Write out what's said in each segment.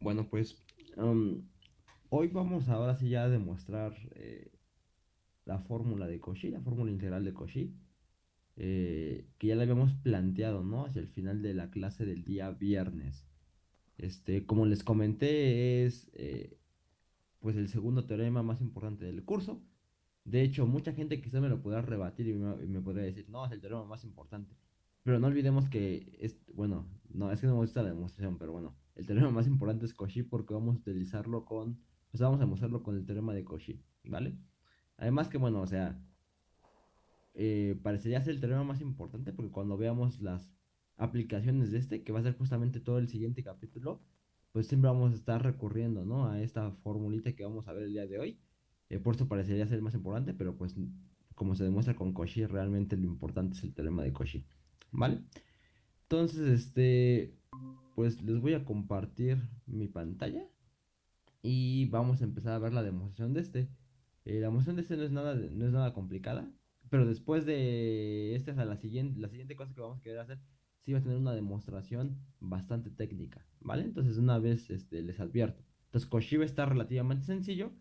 Bueno, pues hoy vamos ahora sí ya a demostrar eh, la fórmula de Cauchy, la fórmula integral de Cauchy, eh, que ya la habíamos planteado, ¿no? Hacia el final de la clase del día viernes. Este, como les comenté, es eh, pues el segundo teorema más importante del curso. De hecho, mucha gente quizá me lo pueda rebatir y me, y me podría decir, no, es el teorema más importante. Pero no olvidemos que, es, bueno, no, es que no me gusta la demostración, pero bueno, el teorema más importante es Cauchy porque vamos a utilizarlo con, pues vamos a demostrarlo con el teorema de Cauchy, ¿vale? Además que, bueno, o sea, eh, parecería ser el teorema más importante porque cuando veamos las aplicaciones de este, que va a ser justamente todo el siguiente capítulo, pues siempre vamos a estar recurriendo, ¿no? A esta formulita que vamos a ver el día de hoy. Eh, por eso parecería ser el más importante, pero pues como se demuestra con Cauchy, realmente lo importante es el teorema de Cauchy, ¿vale? Entonces, este, pues les voy a compartir mi pantalla y vamos a empezar a ver la demostración de este. Eh, la demostración de este no es nada, no es nada complicada, pero después de esta, sea, la siguiente, la siguiente cosa que vamos a querer hacer, sí va a tener una demostración bastante técnica, ¿vale? Entonces, una vez este, les advierto. Entonces, Cauchy está relativamente sencillo.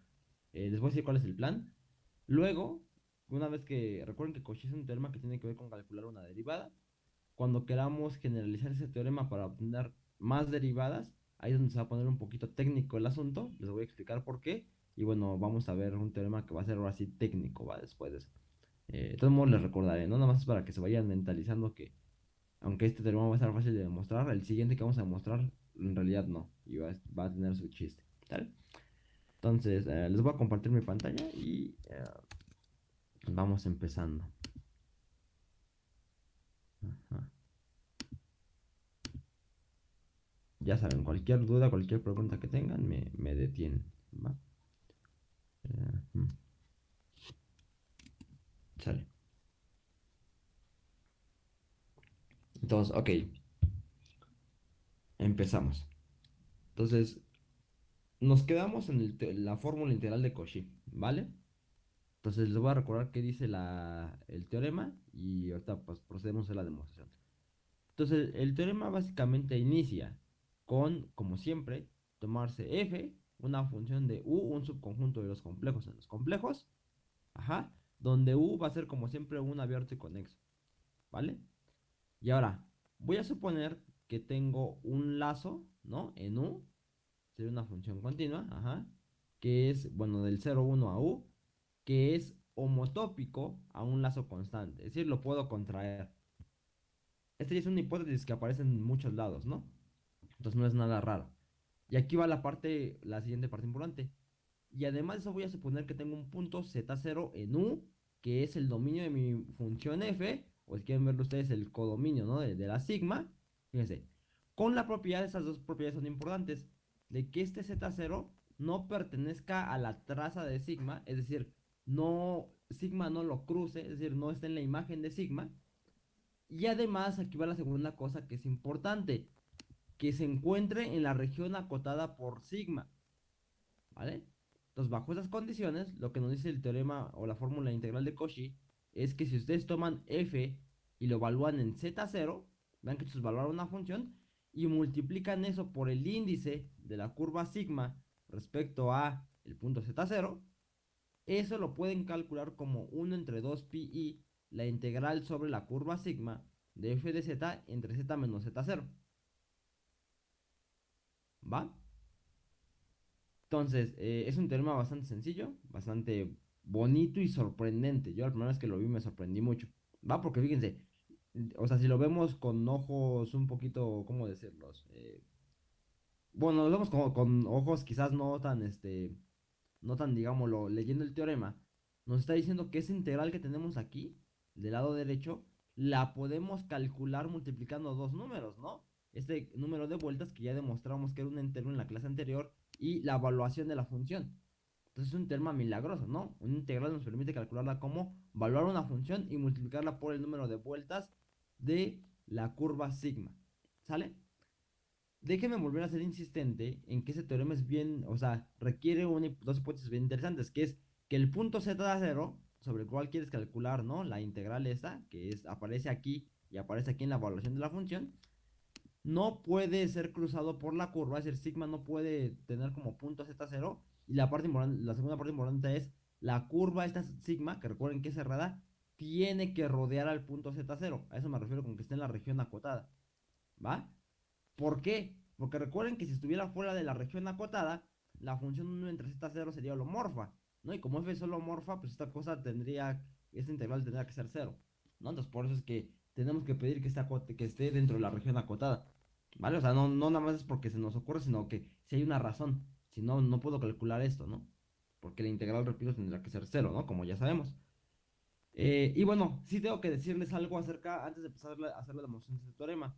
Eh, les voy a decir cuál es el plan. Luego, una vez que recuerden que Cauchy es un teorema que tiene que ver con calcular una derivada, cuando queramos generalizar ese teorema para obtener más derivadas, ahí es donde se va a poner un poquito técnico el asunto, les voy a explicar por qué, y bueno, vamos a ver un teorema que va a ser ahora sí técnico, ¿va? Después de eso. Eh, de todos modos les recordaré, no nada más para que se vayan mentalizando que, aunque este teorema va a estar fácil de demostrar, el siguiente que vamos a demostrar, en realidad no, y va, va a tener su chiste. Entonces, eh, les voy a compartir mi pantalla y eh, vamos empezando. Ya saben, cualquier duda, cualquier pregunta que tengan, me, me detienen. sale. Entonces, ok. Empezamos. Entonces, nos quedamos en la fórmula integral de Cauchy, ¿vale? Entonces les voy a recordar qué dice la, el teorema y ahorita pues procedemos a la demostración. Entonces el teorema básicamente inicia con, como siempre, tomarse f, una función de u, un subconjunto de los complejos en los complejos, ajá, donde u va a ser como siempre un abierto y conexo, ¿vale? Y ahora, voy a suponer que tengo un lazo, ¿no? En u, sería una función continua, ajá, que es, bueno, del 0, 1 a u, que es homotópico a un lazo constante. Es decir, lo puedo contraer. Esta ya es una hipótesis que aparece en muchos lados, ¿no? Entonces no es nada raro. Y aquí va la parte, la siguiente parte importante. Y además de eso voy a suponer que tengo un punto Z0 en U, que es el dominio de mi función f, o si quieren verlo ustedes, el codominio, ¿no? De, de la sigma. Fíjense, con la propiedad, esas dos propiedades son importantes, de que este Z0 no pertenezca a la traza de sigma, es decir, no, sigma no lo cruce, es decir, no está en la imagen de sigma. Y además, aquí va la segunda cosa que es importante, que se encuentre en la región acotada por sigma. ¿Vale? Entonces, bajo esas condiciones, lo que nos dice el teorema o la fórmula integral de Cauchy es que si ustedes toman f y lo evalúan en z0, vean que esto es evaluar una función, y multiplican eso por el índice de la curva sigma respecto a el punto z0, eso lo pueden calcular como 1 entre 2 pi la integral sobre la curva sigma de f de z entre z menos z0. ¿Va? Entonces, eh, es un teorema bastante sencillo, bastante bonito y sorprendente. Yo la primera vez que lo vi me sorprendí mucho. ¿Va? Porque fíjense, o sea, si lo vemos con ojos un poquito, ¿cómo decirlos? Eh, bueno, lo vemos con, con ojos quizás no tan, este, no tan, digámoslo, leyendo el teorema, nos está diciendo que esa integral que tenemos aquí, del lado derecho, la podemos calcular multiplicando dos números, ¿no? Este número de vueltas que ya demostramos que era un entero en la clase anterior y la evaluación de la función. Entonces es un teorema milagroso, ¿no? Un integral nos permite calcularla como evaluar una función y multiplicarla por el número de vueltas de la curva sigma. ¿Sale? Déjenme volver a ser insistente en que ese teorema es bien, o sea, requiere dos hipótesis bien interesantes, que es que el punto z0, sobre el cual quieres calcular, ¿no? La integral esa, que es, aparece aquí y aparece aquí en la evaluación de la función, no puede ser cruzado por la curva, es decir, sigma no puede tener como punto z0 y la parte la segunda parte importante es la curva esta sigma, que recuerden que es cerrada, tiene que rodear al punto z0. A eso me refiero con que esté en la región acotada. ¿Va? ¿Por qué? Porque recuerden que si estuviera fuera de la región acotada, la función 1 entre z0 sería holomorfa. ¿No? Y como f es holomorfa, pues esta cosa tendría, esta integral tendría que ser 0. ¿No? Entonces por eso es que tenemos que pedir que, esté dentro de la región acotada. ¿Vale? O sea, no, no nada más es porque se nos ocurre, sino que si hay una razón. Si no, no puedo calcular esto, ¿no? Porque la integral, repito, tendrá que ser 0, ¿no? Como ya sabemos. Eh, y bueno, sí tengo que decirles algo acerca, antes de empezar a hacer la demostración de este teorema.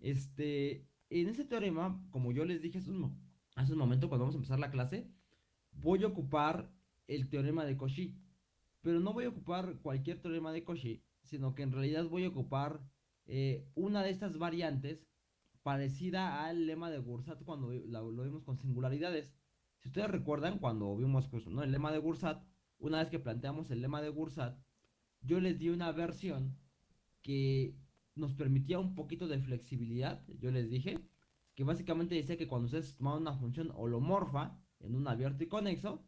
Este, en ese teorema, como yo les dije hace un, momento cuando vamos a empezar la clase, voy a ocupar el teorema de Cauchy. Pero no voy a ocupar cualquier teorema de Cauchy, sino que en realidad voy a ocupar eh, una de estas variantes parecida al lema de Gursat cuando lo, vimos con singularidades. Si ustedes recuerdan, cuando vimos pues, ¿no? el lema de Gursat, una vez que planteamos el lema de Gursat, yo les di una versión que nos permitía un poquito de flexibilidad. Yo les dije que básicamente decía que cuando ustedes tomaban una función holomorfa en un abierto y conexo,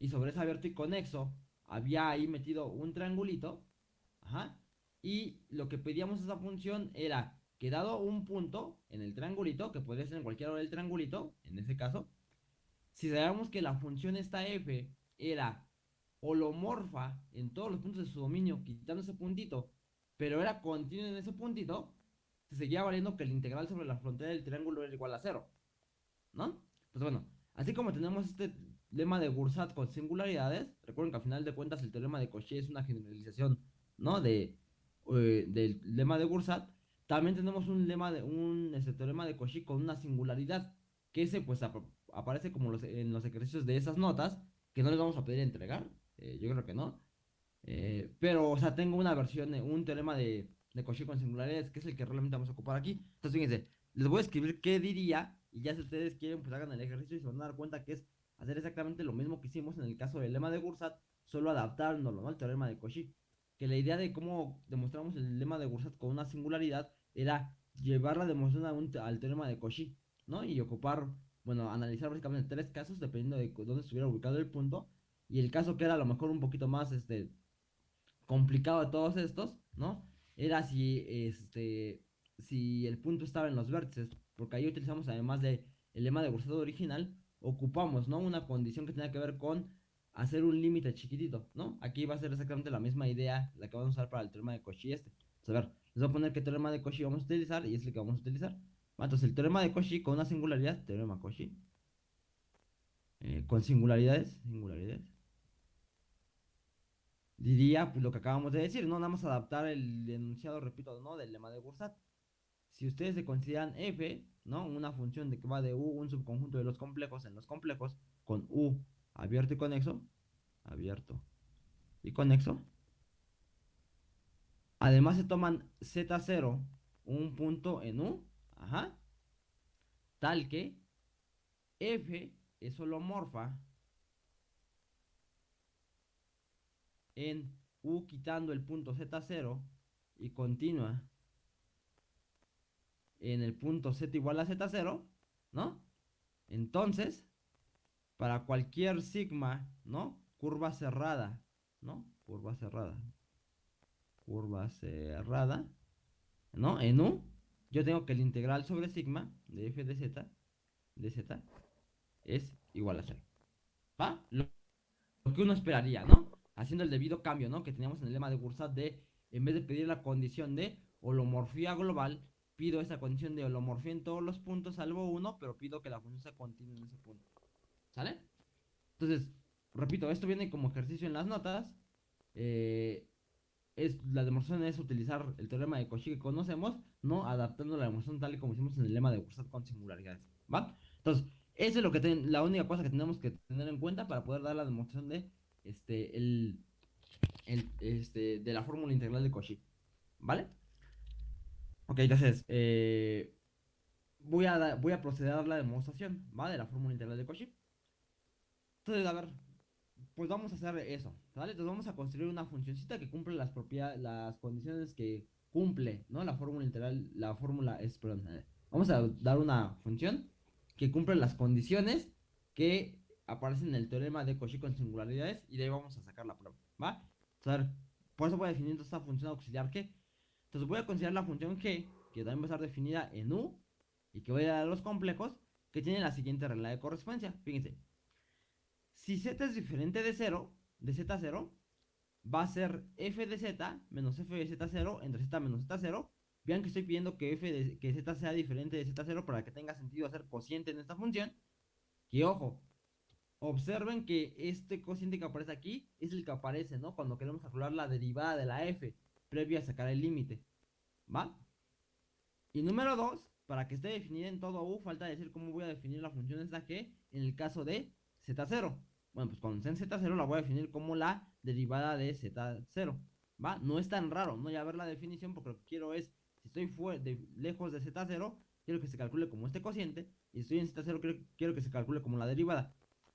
y sobre ese abierto y conexo había ahí metido un triangulito, ajá, y lo que pedíamos a esa función era que dado un punto en el triangulito, que podría ser en cualquier hora del triangulito, en ese caso, si sabíamos que la función esta f era holomorfa en todos los puntos de su dominio, quitando ese puntito, pero era continua en ese puntito, se seguía valiendo que el integral sobre la frontera del triángulo era igual a cero. ¿No? Pues bueno, así como tenemos este lema de Gursat con singularidades, recuerden que al final de cuentas el teorema de Cauchy es una generalización, ¿no? De, eh, del lema de Gursat. También tenemos un lema de un este, teorema de Cauchy con una singularidad, que ese pues aparece como en los ejercicios de esas notas, que no les vamos a pedir entregar, eh, yo creo que no. Eh, pero, o sea, tengo una versión, un teorema de, de Cauchy con singularidades, que es el que realmente vamos a ocupar aquí. Entonces, fíjense, les voy a escribir qué diría, y ya si ustedes quieren, pues hagan el ejercicio y se van a dar cuenta que es hacer exactamente lo mismo que hicimos en el caso del lema de Gursat, solo adaptándolo, ¿no? Al teorema de Cauchy. Que la idea de cómo demostramos el lema de Gursat con una singularidad era llevar la demostración al teorema de Cauchy, ¿no? Y ocupar, bueno, analizar básicamente tres casos dependiendo de dónde estuviera ubicado el punto y el caso que era a lo mejor un poquito más este, complicado de todos estos, ¿no? Era si, este, si el punto estaba en los vértices, porque ahí utilizamos además de el lema de Gursat original, ocupamos, ¿no? Una condición que tenía que ver con hacer un límite chiquitito, ¿no? Aquí va a ser exactamente la misma idea la que vamos a usar para el teorema de Cauchy este. a ver, les voy a poner qué teorema de Cauchy vamos a utilizar y es el que vamos a utilizar. Entonces, el teorema de Cauchy con una singularidad, teorema Cauchy, eh, con singularidades, singularidades, diría pues, lo que acabamos de decir, ¿no? Nada más adaptar el enunciado, repito, ¿no? Del lema de Gursat. Si ustedes se consideran f, ¿no? Una función de que va de u, un subconjunto de los complejos en los complejos, con u abierto y conexo, abierto y conexo. Además se toman z0, un punto en u, ajá, tal que f es holomorfa en U quitando el punto Z0 y continúa en el punto Z igual a Z0, ¿no? Entonces, para cualquier sigma, ¿no? Curva cerrada, ¿no? Curva cerrada. Curva cerrada, ¿no? En U, yo tengo que el integral sobre sigma de f de z, de z, es igual a 0. ¿Va? Lo que uno esperaría, ¿no? Haciendo el debido cambio, ¿no? Que teníamos en el lema de Gursat de, en vez de pedir la condición de holomorfía global, pido esa condición de holomorfía en todos los puntos salvo uno, pero pido que la función sea continua en ese punto. ¿Sale? Entonces, repito, esto viene como ejercicio en las notas. Eh, es, la demostración es utilizar el teorema de Cauchy que conocemos, ¿no? Adaptando la demostración tal y como hicimos en el lema de Gursat con singularidades. ¿Va? Entonces, esa es lo que la única cosa que tenemos que tener en cuenta para poder dar la demostración de este, el, este, de la fórmula integral de Cauchy. ¿Vale? Ok, entonces, eh, voy, a voy a proceder a dar la demostración, ¿vale? De la fórmula integral de Cauchy. Entonces, a ver, pues vamos a hacer eso, ¿vale? Entonces vamos a construir una funcioncita que cumple las propiedades, las condiciones que cumple, ¿no? La fórmula integral, la fórmula es, perdón, eh, vamos a dar una función que cumple las condiciones que aparecen en el teorema de Cauchy con singularidades y de ahí vamos a sacar la prueba, ¿va? Entonces, por eso voy a esta función auxiliar que entonces voy a considerar la función g, que también va a estar definida en u, y que voy a dar los complejos, que tiene la siguiente regla de correspondencia. Fíjense, si z es diferente de 0, de z0, va a ser f de z menos f de z0 entre z menos z0. Vean que estoy pidiendo que f que z sea diferente de z0 para que tenga sentido hacer cociente en esta función. Y ojo, observen que este cociente que aparece aquí es el que aparece, ¿no? Cuando queremos calcular la derivada de la f previo a sacar el límite. ¿Va? Y número 2, para que esté definida en todo U, falta decir cómo voy a definir la función esta g en el caso de z0. Bueno, pues cuando esté en z0 la voy a definir como la derivada de z0. ¿Va? No es tan raro, no ya ver la definición porque lo que quiero es, si estoy de, lejos de z0, quiero que se calcule como este cociente. Y si estoy en z0, quiero, quiero que se calcule como la derivada.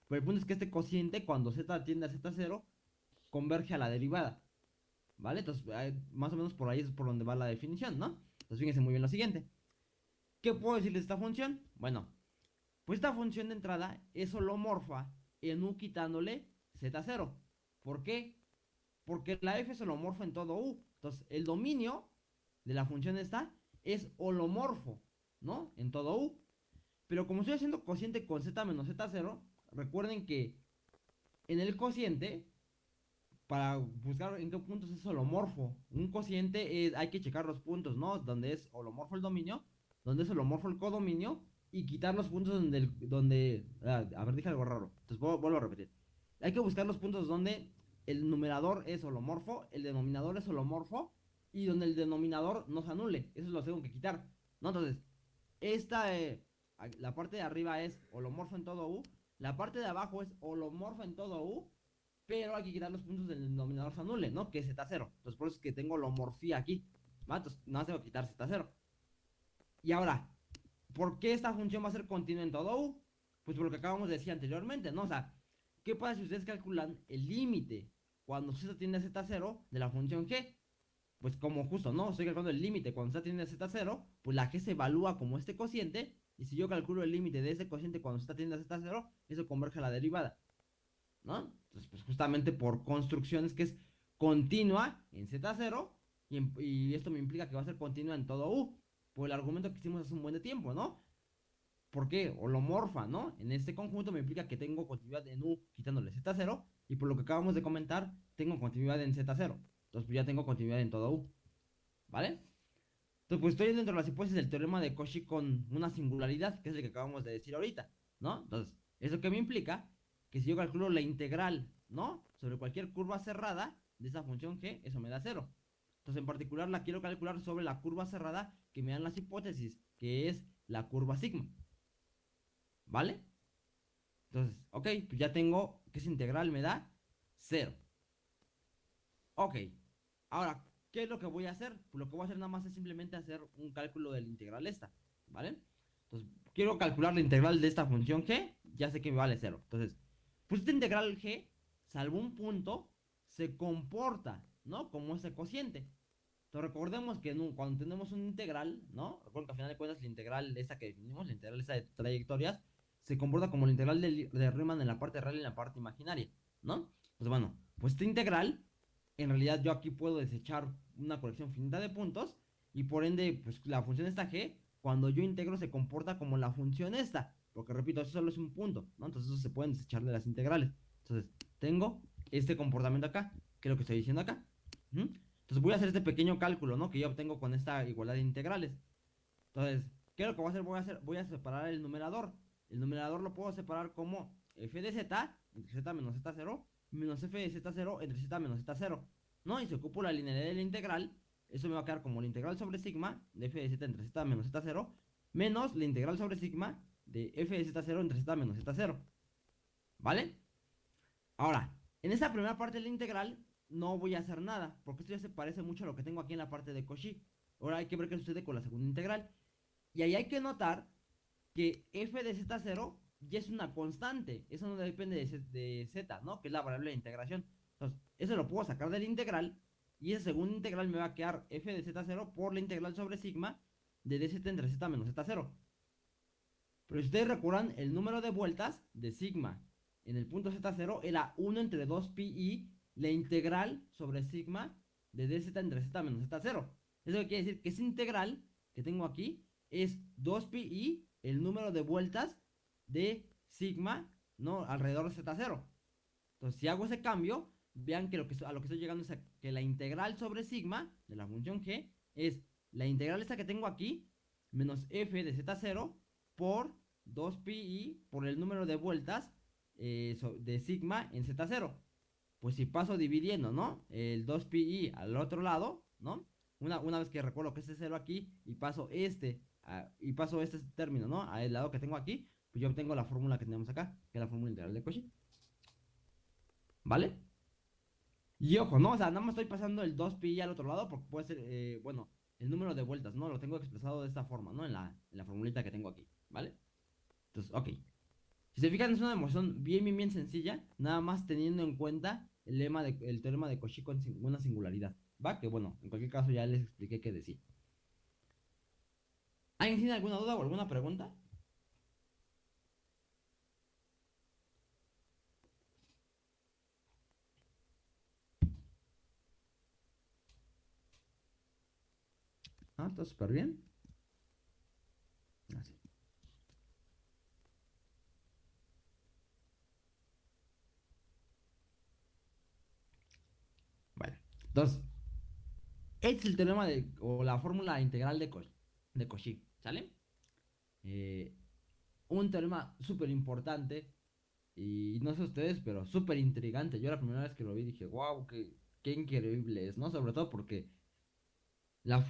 Pero el punto es que este cociente, cuando z tiende a z0, converge a la derivada. ¿Vale? Entonces, más o menos por ahí es por donde va la definición, ¿no? Entonces, fíjense muy bien lo siguiente. ¿Qué puedo decir de esta función? Bueno, pues esta función de entrada es holomorfa en U quitándole Z0. ¿Por qué? Porque la F es holomorfa en todo U. Entonces, el dominio de la función esta es holomorfo, ¿no? En todo U. Pero como estoy haciendo cociente con Z menos Z0, recuerden que en el cociente para buscar en qué puntos es holomorfo. Un cociente hay que checar los puntos, ¿no? Donde es holomorfo el dominio, donde es holomorfo el codominio y quitar los puntos donde, donde ah, a ver, dije algo raro. Entonces vuelvo a repetir. Hay que buscar los puntos donde el numerador es holomorfo, el denominador es holomorfo y donde el denominador no se anule. Eso lo tengo que quitar, ¿no? Entonces, esta, eh, la parte de arriba es holomorfo en todo U, la parte de abajo es holomorfo en todo U pero hay que quitar los puntos del denominador se anule, ¿no? Que es Z0. Entonces por eso es que tengo la homorfía aquí. Entonces nada más quitar Z0. Y ahora, ¿por qué esta función va a ser continua en todo U? Pues por lo que acabamos de decir anteriormente, ¿no? O sea, ¿qué pasa si ustedes calculan el límite cuando Z tiene a Z0 de la función G? Pues como justo, ¿no? Estoy calculando el límite cuando Z tiene a Z0, pues la G se evalúa como este cociente. Y si yo calculo el límite de ese cociente cuando Z tiene a Z0, eso converge a la derivada. ¿no? Entonces, pues justamente por construcciones que es continua en Z0 y, esto me implica que va a ser continua en todo U, por el argumento que hicimos hace un buen de tiempo, ¿no? ¿Por qué? Holomorfa, ¿no? En este conjunto me implica que tengo continuidad en U quitándole Z0 y por lo que acabamos de comentar, tengo continuidad en Z0. Entonces, pues ya tengo continuidad en todo U. ¿Vale? Entonces, pues estoy dentro de las hipótesis del teorema de Cauchy con una singularidad, que es el que acabamos de decir ahorita, ¿no? Entonces, ¿eso que me implica? que si yo calculo la integral, ¿no? Sobre cualquier curva cerrada de esa función g, eso me da cero. Entonces, en particular, la quiero calcular sobre la curva cerrada que me dan las hipótesis, que es la curva sigma. ¿Vale? Entonces, ok, pues ya tengo que esa integral me da cero. Ok, ahora, ¿qué es lo que voy a hacer? Pues lo que voy a hacer nada más es simplemente hacer un cálculo de la integral esta, ¿vale? Entonces, quiero calcular la integral de esta función g, ya sé que me vale cero. Entonces, pues esta integral g, salvo un punto, se comporta, ¿no? Como ese cociente. Entonces recordemos que cuando tenemos una integral, ¿no? Recuerden que al final de cuentas la integral esa que definimos, la integral esa de trayectorias, se comporta como la integral de, de Riemann en la parte real y en la parte imaginaria, ¿no? Pues bueno, pues esta integral, en realidad yo aquí puedo desechar una colección finita de puntos y por ende, pues la función esta g, cuando yo integro se comporta como la función esta. Porque repito, eso solo es un punto, ¿no? Entonces eso se pueden desechar de las integrales. Entonces, tengo este comportamiento acá, que es lo que estoy diciendo acá. Entonces voy a hacer este pequeño cálculo, ¿no? Que yo obtengo con esta igualdad de integrales. Entonces, ¿qué es lo que voy a hacer? Voy a, hacer, voy a separar el numerador. El numerador lo puedo separar como f de z entre z menos z0 menos f de z0 entre z menos z0. ¿No? Y si ocupo la linealidad de la integral, eso me va a quedar como la integral sobre sigma de f de z entre z menos z0 menos la integral sobre sigma de f de z0 entre z menos z0. ¿Vale? Ahora, en esta primera parte de la integral no voy a hacer nada, porque esto ya se parece mucho a lo que tengo aquí en la parte de Cauchy. Ahora hay que ver qué sucede con la segunda integral. Y ahí hay que notar que f de z0 ya es una constante. Eso no depende de, z, ¿no? Que es la variable de integración. Entonces, eso lo puedo sacar de la integral Y esa segunda integral me va a quedar f de z0 por la integral sobre sigma de dz entre z menos z0. Pero si ustedes recuerdan, el número de vueltas de sigma en el punto z0 era 1 entre 2pi la integral sobre sigma de dz entre z menos z0. Eso quiere decir que esa integral que tengo aquí es 2pi el número de vueltas de sigma, ¿no? Alrededor de z0. Entonces, si hago ese cambio, vean que, lo que a lo que estoy llegando es que la integral sobre sigma de la función g es la integral esta que tengo aquí menos f de z0 por 2pi por el número de vueltas eh, de sigma en z0. Pues si paso dividiendo, ¿no? El 2pi al otro lado, ¿no? Una, una vez que recuerdo que este 0 aquí y paso este y paso este término, ¿no? Al lado que tengo aquí, pues yo obtengo la fórmula que tenemos acá, que es la fórmula integral de Cauchy. ¿Vale? Y ojo, ¿no? O sea, nada más estoy pasando el 2pi al otro lado porque puede ser, eh, bueno, el número de vueltas, ¿no? Lo tengo expresado de esta forma, ¿no? En la, en la formulita que tengo aquí, ¿vale? Entonces, ok. Si se fijan, es una demostración bien, bien, bien sencilla, nada más teniendo en cuenta el lema de, el teorema de Cauchy con una singularidad, ¿va? Que bueno, en cualquier caso ya les expliqué qué decir. ¿Alguien tiene alguna duda o alguna pregunta? Ah, está súper bien. Así. Vale. Entonces, este es el teorema de, o la fórmula integral de, de Cauchy, ¿sale? Eh, un teorema súper importante y no sé ustedes, pero súper intrigante. Yo la primera vez que lo vi dije, wow, qué, qué increíble es, ¿no? Sobre todo porque la,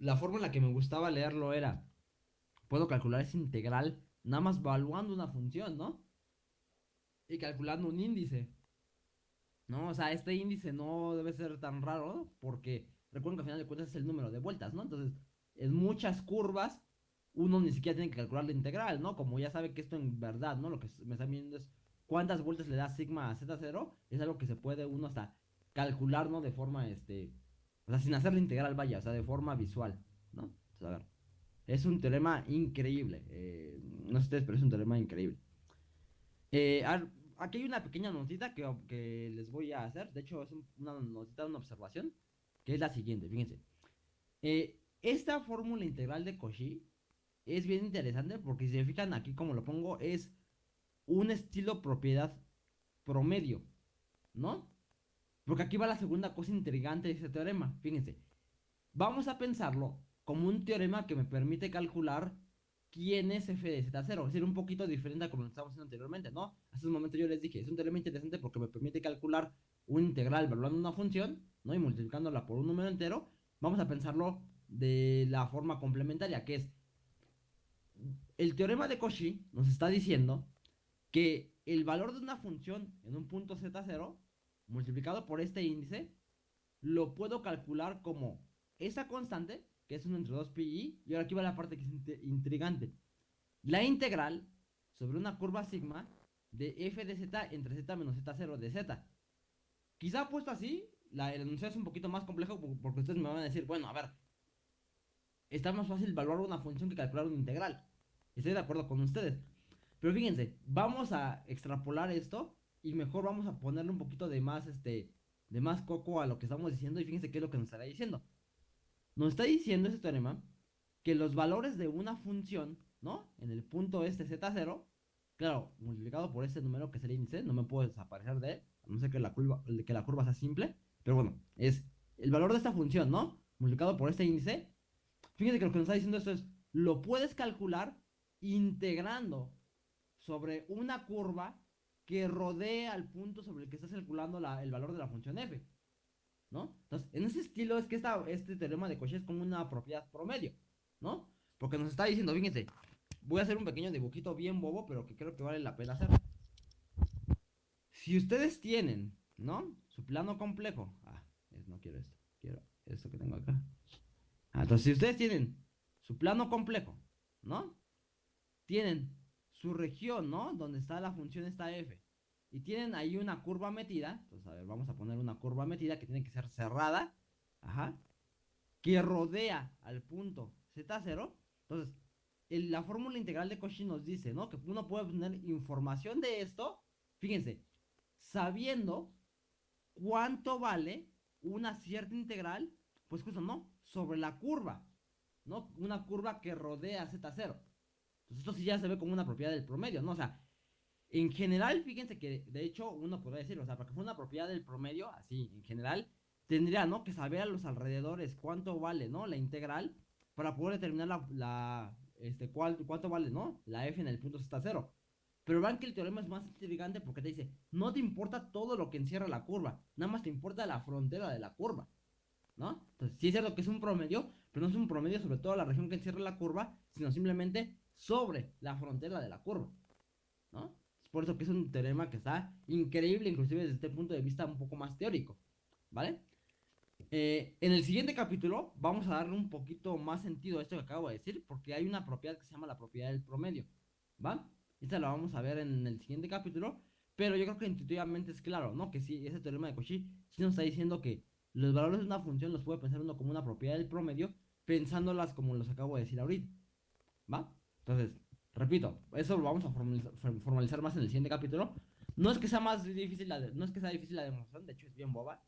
la forma en la que me gustaba leerlo era, puedo calcular esa integral nada más evaluando una función, ¿no? Y calculando un índice. ¿No? O sea, este índice no debe ser tan raro porque recuerden que al final de cuentas es el número de vueltas, ¿no? Entonces, en muchas curvas uno ni siquiera tiene que calcular la integral, ¿no? Como ya sabe que esto en verdad, ¿no? Lo que me está viendo es cuántas vueltas le da sigma a z0, es algo que se puede uno hasta calcular, ¿no? De forma, este, o sea, sin hacer la integral, vaya, o sea, de forma visual, ¿no? Es un teorema increíble. Eh, no sé ustedes, pero es un teorema increíble. Eh, aquí hay una pequeña notita que, que, les voy a hacer. De hecho, es una notita, una observación. Que es la siguiente, fíjense. Eh, esta fórmula integral de Cauchy es bien interesante porque si se fijan aquí como lo pongo es un estilo propiedad promedio, ¿no? Porque aquí va la segunda cosa intrigante de este teorema. Fíjense. Vamos a pensarlo como un teorema que me permite calcular quién es f de z0. Es decir, un poquito diferente a como lo estábamos haciendo anteriormente, ¿no? Hace un momento yo les dije, es un teorema interesante porque me permite calcular un integral evaluando una función, ¿no? Y multiplicándola por un número entero. Vamos a pensarlo de la forma complementaria, que es el teorema de Cauchy nos está diciendo que el valor de una función en un punto z0 multiplicado por este índice, lo puedo calcular como esa constante, que es 1 entre 2pi, y ahora aquí va la parte que es intrigante. La integral sobre una curva sigma de f de z entre z menos z0 de z. Quizá puesto así, la, el es un poquito más complejo porque ustedes me van a decir, bueno, a ver, está más fácil evaluar una función que calcular una integral. Estoy de acuerdo con ustedes. Pero fíjense, vamos a extrapolar esto y mejor vamos a ponerle un poquito de más, este, de más coco a lo que estamos diciendo y fíjense qué es lo que nos estará diciendo. Nos está diciendo ese teorema que los valores de una función, ¿no? En el punto este z0, claro, multiplicado por este número que es el índice, no me puedo desaparecer de él, a no ser que la curva, que la curva sea simple, pero bueno, es el valor de esta función, ¿no? Multiplicado por este índice. Fíjense que lo que nos está diciendo esto es, lo puedes calcular integrando sobre una curva que rodea al punto sobre el que estás calculando el valor de la función f. ¿No? Entonces, en ese estilo es que esta, este teorema de Cauchy es como una propiedad promedio, ¿no? Porque nos está diciendo, fíjense, voy a hacer un pequeño dibujito bien bobo, pero que creo que vale la pena hacer. Si ustedes tienen, ¿no? Su plano complejo. Ah, no quiero esto, quiero esto que tengo acá. Ah, entonces, si ustedes tienen su plano complejo, ¿no? Tienen su región, ¿no? Donde está la función esta f. Y tienen ahí una curva metida. Entonces, a ver, vamos a poner una curva metida que tiene que ser cerrada. ajá, que rodea al punto Z0. Entonces, la fórmula integral de Cauchy nos dice, ¿no? Que uno puede obtener información de esto, fíjense, sabiendo cuánto vale una cierta integral, pues justo, ¿no? Sobre la curva, ¿no? Una curva que rodea Z0. Entonces, esto sí ya se ve como una propiedad del promedio, ¿no? O sea, en general, fíjense que de hecho uno podría decir, o sea, para que fuera una propiedad del promedio, así, en general, tendría, ¿no? Que saber a los alrededores cuánto vale, ¿no? La integral para poder determinar la, este, cuánto vale, ¿no? La f en el punto z cero. Pero vean que el teorema es más intrigante porque te dice, no te importa todo lo que encierra la curva, nada más te importa la frontera de la curva, ¿no? Entonces, sí es cierto que es un promedio, pero no es un promedio sobre toda la región que encierra la curva, sino simplemente sobre la frontera de la curva, ¿no? Por eso que es un teorema que está increíble, inclusive desde este punto de vista un poco más teórico, ¿vale? Eh, en el siguiente capítulo vamos a darle un poquito más sentido a esto que acabo de decir, porque hay una propiedad que se llama la propiedad del promedio, ¿va? Esta la vamos a ver en el siguiente capítulo, pero yo creo que intuitivamente es claro, ¿no? Que sí, ese teorema de Cauchy sí nos está diciendo que los valores de una función los puede pensar uno como una propiedad del promedio, pensándolas como los acabo de decir ahorita, ¿va? Entonces, repito, eso lo vamos a formalizar, más en el siguiente capítulo. No es que sea más difícil la no es que sea difícil la demostración, de hecho es bien boba,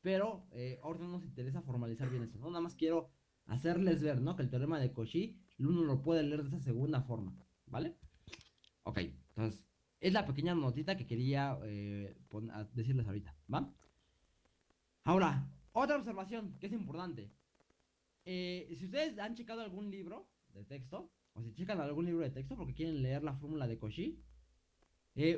pero eh, no nos interesa formalizar bien eso, ¿no? Nada más quiero hacerles ver, ¿no? Que el teorema de Cauchy, uno lo puede leer de esa segunda forma, ¿vale? Ok, entonces, es la pequeña notita que quería eh, decirles ahorita, ¿va? Ahora, otra observación que es importante. Eh, si ustedes han checado algún libro de texto, o si checan algún libro de texto porque quieren leer la fórmula de Cauchy,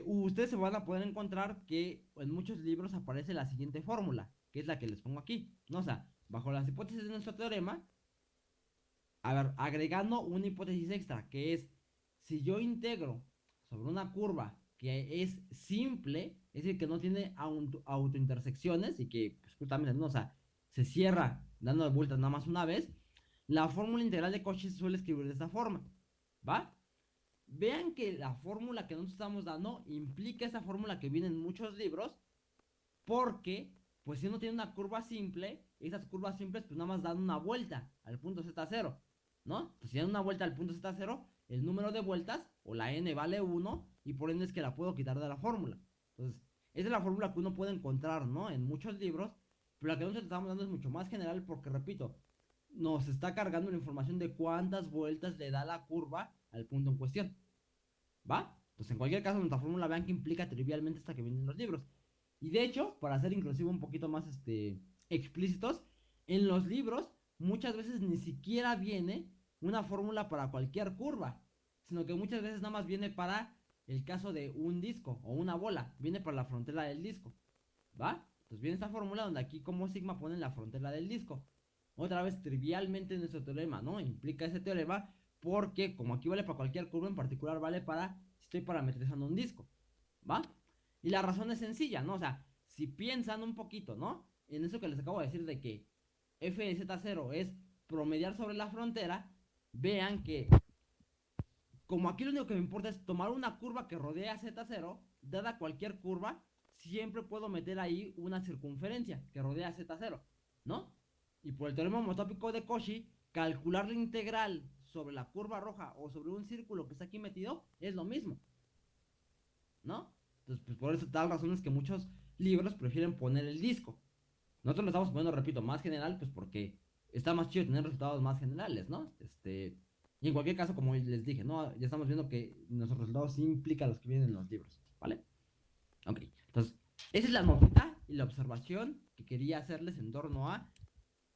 ustedes se van a poder encontrar que en muchos libros aparece la siguiente fórmula que es la que les pongo aquí. ¿no? O sea, bajo las hipótesis de nuestro teorema, a ver, agregando una hipótesis extra, que es, si yo integro sobre una curva que es simple, es decir, que no tiene auto autointersecciones y que pues, justamente, ¿no? o sea, se cierra dando vueltas nada más una vez, la fórmula integral de Cauchy se suele escribir de esta forma, ¿va? Vean que la fórmula que nosotros estamos dando implica esa fórmula que viene en muchos libros, porque pues si uno tiene una curva simple, esas curvas simples pues nada más dan una vuelta al punto Z0, ¿no? Entonces si dan una vuelta al punto Z0, el número de vueltas, o la n vale 1, y por ende es que la puedo quitar de la fórmula. Entonces, esa es la fórmula que uno puede encontrar, ¿no? En muchos libros, pero la que nosotros estamos dando es mucho más general porque, repito, nos está cargando la información de cuántas vueltas le da la curva al punto en cuestión. ¿Va? Entonces, en cualquier caso, nuestra fórmula vean que implica trivialmente hasta que vienen los libros. Y de hecho, para ser inclusive un poquito más este, explícitos, en los libros muchas veces ni siquiera viene una fórmula para cualquier curva, sino que muchas veces nada más viene para el caso de un disco o una bola, viene para la frontera del disco, ¿va? Entonces viene esta fórmula donde aquí como sigma pone la frontera del disco. Otra vez trivialmente nuestro teorema, ¿no? Implica ese teorema porque como aquí vale para cualquier curva, en particular vale para si estoy parametrizando un disco, ¿va? Y la razón es sencilla, ¿no? O sea, si piensan un poquito, ¿no? En eso que les acabo de decir de que f de z0 es promediar sobre la frontera, vean que como aquí lo único que me importa es tomar una curva que rodea z0, dada cualquier curva, siempre puedo meter ahí una circunferencia que rodea z0, ¿no? Y por el teorema homotópico de Cauchy, calcular la integral sobre la curva roja o sobre un círculo que está aquí metido es lo mismo, ¿no? Entonces, pues por eso tal razón es que muchos libros prefieren poner el disco. Nosotros lo estamos poniendo, repito, más general, pues porque está más chido tener resultados más generales, ¿no? Este, y en cualquier caso, como les dije, ¿no? Ya estamos viendo que nuestros resultados sí implican los que vienen en los libros, ¿vale? Ok, entonces, esa es la notita y la observación que quería hacerles en torno a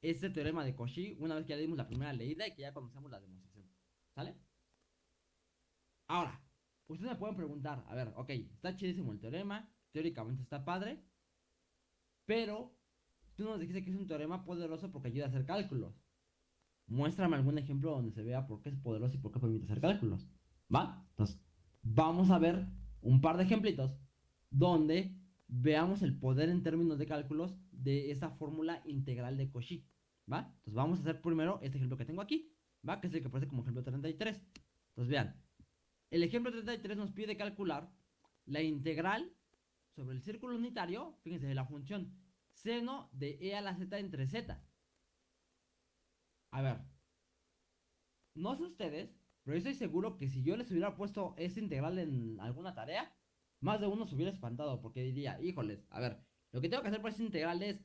este teorema de Cauchy, una vez que ya dimos la primera leída y que ya conocemos la demostración, ¿sale? Ahora, Ustedes me pueden preguntar, a ver, ok, está chidísimo el teorema, teóricamente está padre, pero tú nos dijiste que es un teorema poderoso porque ayuda a hacer cálculos. Muéstrame algún ejemplo donde se vea por qué es poderoso y por qué permite hacer cálculos. ¿Va? Entonces, vamos a ver un par de ejemplitos donde veamos el poder en términos de cálculos de esa fórmula integral de Cauchy. ¿Va? Entonces vamos a hacer primero este ejemplo que tengo aquí, ¿va? Que es el que aparece como ejemplo 33. Entonces vean, el ejemplo 33 nos pide calcular la integral sobre el círculo unitario, fíjense, de la función seno de e a la z entre z. A ver. No sé ustedes, pero yo estoy seguro que si yo les hubiera puesto ese integral en alguna tarea, más de uno se hubiera espantado porque diría, híjoles, a ver, lo que tengo que hacer para ese integral es,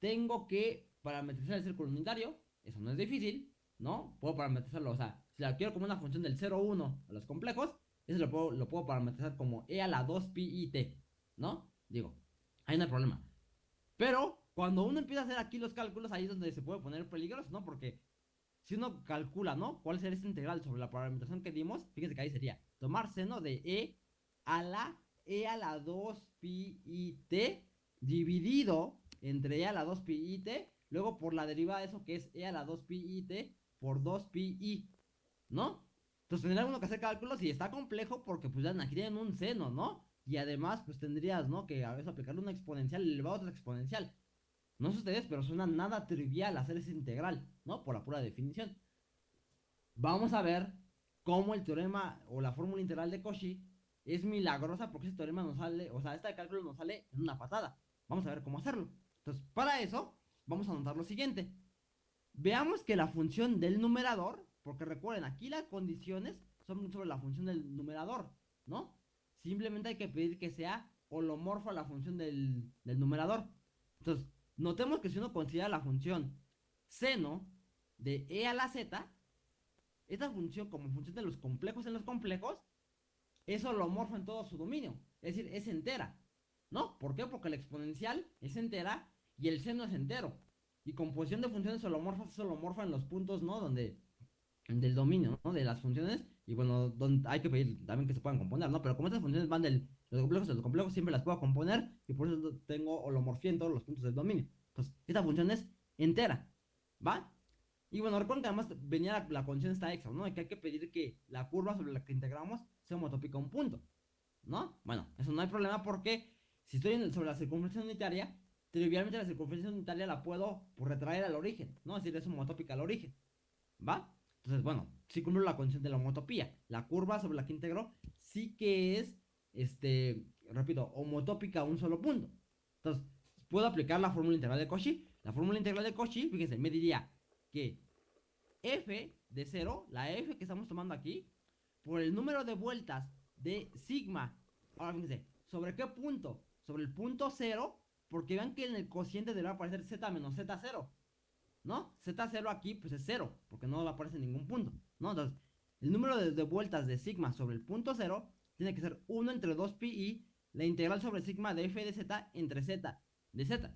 tengo que parametrizar el círculo unitario, eso no es difícil, ¿no? Puedo parametrizarlo, o sea, si la quiero como una función del 0, 1 a los complejos, eso lo puedo, lo puedo parametrizar como e a la 2 pi i t, ¿no? Digo, ahí no hay problema. Pero cuando uno empieza a hacer aquí los cálculos, ahí es donde se puede poner peligroso, ¿no? Porque si uno calcula, ¿no? ¿Cuál sería esta integral sobre la parametrización que dimos? Fíjense que ahí sería tomar seno de e a la e a la 2 pi i t dividido entre e a la 2 pi i t, luego por la derivada de eso que es e a la 2 pi i t por 2 pi ¿no? Entonces tendría uno que hacer cálculos y está complejo porque pues ya aquí tienen un seno, ¿no? Y además pues tendrías, ¿no? Que a veces aplicarle una exponencial elevado a otra exponencial. No sé ustedes, pero suena nada trivial hacer esa integral, ¿no? Por la pura definición. Vamos a ver cómo el teorema o la fórmula integral de Cauchy es milagrosa porque ese teorema nos sale, o sea, este cálculo nos sale en una patada. Vamos a ver cómo hacerlo. Entonces, para eso, vamos a anotar lo siguiente. Veamos que la función del numerador, porque recuerden, aquí las condiciones son sobre la función del numerador, ¿no? Simplemente hay que pedir que sea holomorfo a la función del, del numerador. Entonces, Notemos que si uno considera la función seno de e a la z, esta función como función de los complejos en los complejos, es holomorfo en todo su dominio, es decir, es entera. ¿No? ¿Por qué? Porque la exponencial es entera y el seno es entero. Y composición de funciones holomorfas es holomorfa en los puntos, ¿no? Donde del dominio, ¿no? De las funciones. Y bueno, donde hay que pedir también que se puedan componer, ¿no? Pero como estas funciones van del los complejos de los complejos siempre las puedo componer y por eso tengo holomorfía en todos los puntos del dominio. Entonces, esta función es entera, ¿va? Y bueno, recuerden que además venía la, la condición esta extra, ¿no? Que hay que pedir que la curva sobre la que integramos sea homotópica a un punto, ¿no? Bueno, eso no hay problema porque si estoy sobre la circunferencia unitaria, trivialmente la circunferencia unitaria la puedo por retraer al origen, ¿no? Es decir, es homotópica al origen, ¿va? Entonces, bueno, sí cumplo la condición de la homotopía. La curva sobre la que integro sí que es este, repito, homotópica a un solo punto. Entonces, puedo aplicar la fórmula integral de Cauchy. La fórmula integral de Cauchy, fíjense, me diría que f de 0, la f que estamos tomando aquí, por el número de vueltas de sigma, ahora fíjense, ¿sobre qué punto? Sobre el punto 0, porque vean que en el cociente deberá aparecer z menos z0, ¿no? z0 aquí pues es 0, porque no aparece en ningún punto, ¿no? Entonces, el número de, vueltas de sigma sobre el punto 0 tiene que ser 1 entre 2 pi i la integral sobre sigma de f de z entre z de z.